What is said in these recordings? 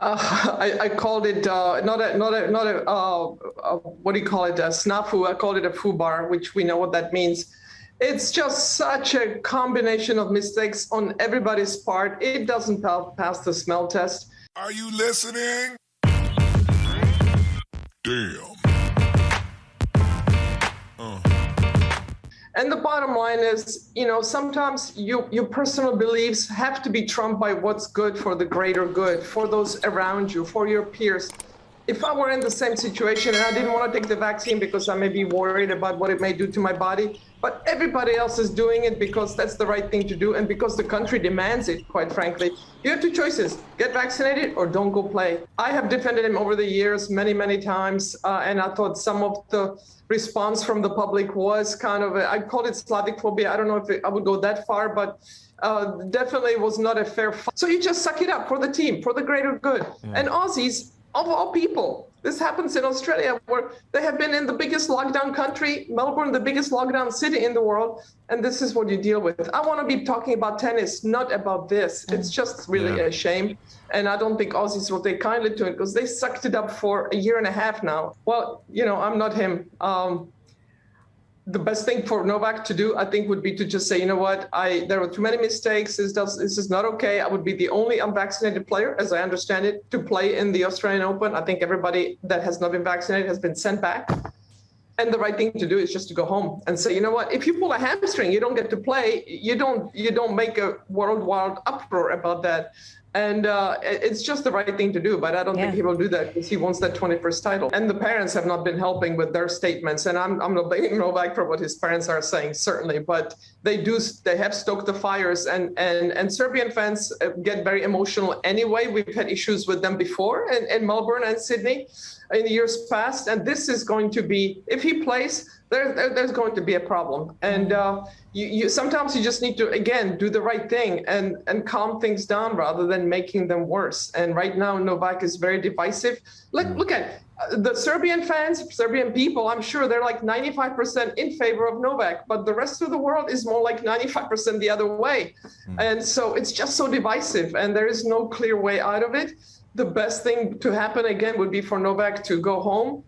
Uh, I, I, called it uh, not a not a not a uh, uh what do you call it a snafu. I called it a fubar, which we know what that means. It's just such a combination of mistakes on everybody's part. It doesn't pass the smell test. Are you listening? Damn. And the bottom line is, you know, sometimes you, your personal beliefs have to be trumped by what's good for the greater good, for those around you, for your peers. If I were in the same situation and I didn't want to take the vaccine because I may be worried about what it may do to my body, but everybody else is doing it because that's the right thing to do and because the country demands it, quite frankly. You have two choices, get vaccinated or don't go play. I have defended him over the years many, many times, uh, and I thought some of the response from the public was kind of, a, I called it Slavic phobia. I don't know if it, I would go that far, but uh, definitely was not a fair fight. So you just suck it up for the team, for the greater good. Yeah. And Aussies, of all people, this happens in Australia where they have been in the biggest lockdown country, Melbourne, the biggest lockdown city in the world. And this is what you deal with. I want to be talking about tennis, not about this. It's just really yeah. a shame. And I don't think Aussies will take kindly to it because they sucked it up for a year and a half now. Well, you know, I'm not him. Um, the best thing for Novak to do, I think, would be to just say, you know what, I there were too many mistakes. This does this is not okay. I would be the only unvaccinated player, as I understand it, to play in the Australian Open. I think everybody that has not been vaccinated has been sent back. And the right thing to do is just to go home and say, you know what, if you pull a hamstring, you don't get to play. You don't you don't make a worldwide uproar about that. And uh, it's just the right thing to do, but I don't yeah. think he will do that because he wants that 21st title. And the parents have not been helping with their statements. And I'm, I'm not blaming Novak for what his parents are saying, certainly, but they do, they have stoked the fires. And, and, and Serbian fans uh, get very emotional anyway. We've had issues with them before in, in Melbourne and Sydney in the years past. And this is going to be, if he plays, there, there, there's going to be a problem. And uh, you, you, sometimes you just need to, again, do the right thing and, and calm things down rather than making them worse. And right now, Novak is very divisive. Look, look at uh, the Serbian fans, Serbian people, I'm sure they're like 95% in favor of Novak, but the rest of the world is more like 95% the other way. Mm. And so it's just so divisive and there is no clear way out of it. The best thing to happen again would be for Novak to go home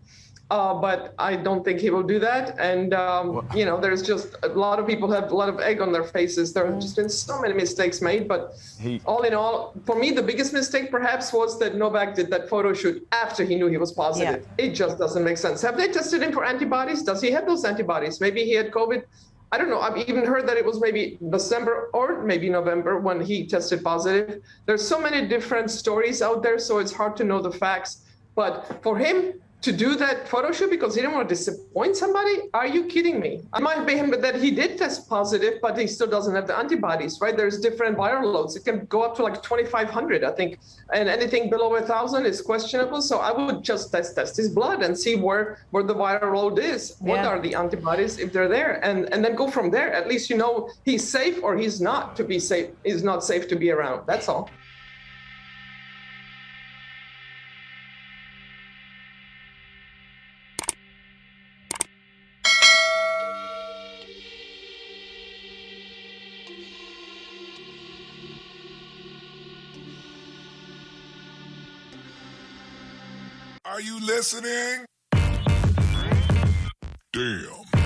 uh, but I don't think he will do that. And, um, you know, there's just a lot of people have a lot of egg on their faces. There have just been so many mistakes made. But he, all in all, for me, the biggest mistake perhaps was that Novak did that photo shoot after he knew he was positive. Yeah. It just doesn't make sense. Have they tested him for antibodies? Does he have those antibodies? Maybe he had COVID. I don't know. I've even heard that it was maybe December or maybe November when he tested positive. There's so many different stories out there, so it's hard to know the facts. But for him, to do that photo shoot because he didn't want to disappoint somebody? Are you kidding me? It might be him that he did test positive, but he still doesn't have the antibodies, right? There's different viral loads. It can go up to like 2,500, I think, and anything below a thousand is questionable. So I would just test test his blood and see where where the viral load is. What yeah. are the antibodies if they're there, and and then go from there. At least you know he's safe or he's not to be safe. He's not safe to be around. That's all. Are you listening? Damn.